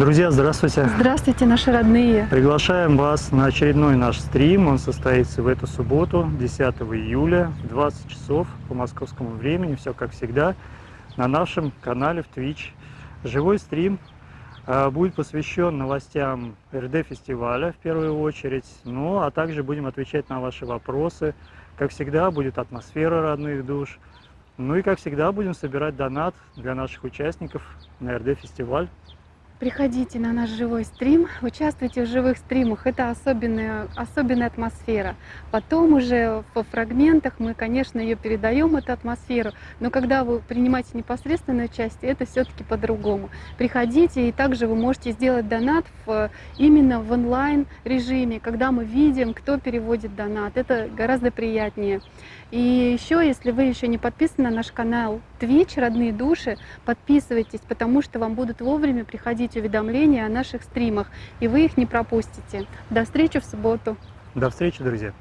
Друзья, здравствуйте! Здравствуйте, наши родные! Приглашаем вас на очередной наш стрим. Он состоится в эту субботу, 10 июля, в 20 часов по московскому времени. Все как всегда на нашем канале в Twitch. Живой стрим а, будет посвящен новостям РД-фестиваля в первую очередь, ну а также будем отвечать на ваши вопросы. Как всегда, будет атмосфера родных душ. Ну и как всегда, будем собирать донат для наших участников на РД-фестиваль. Приходите на наш живой стрим, участвуйте в живых стримах, это особенная, особенная атмосфера. Потом уже по фрагментах мы, конечно, ее передаем, эту атмосферу, но когда вы принимаете непосредственное участие, это все-таки по-другому. Приходите, и также вы можете сделать донат в, именно в онлайн режиме, когда мы видим, кто переводит донат, это гораздо приятнее. И еще, если вы еще не подписаны на наш канал Twitch «Родные души», подписывайтесь, потому что вам будут вовремя приходить уведомления о наших стримах, и вы их не пропустите. До встречи в субботу! До встречи, друзья!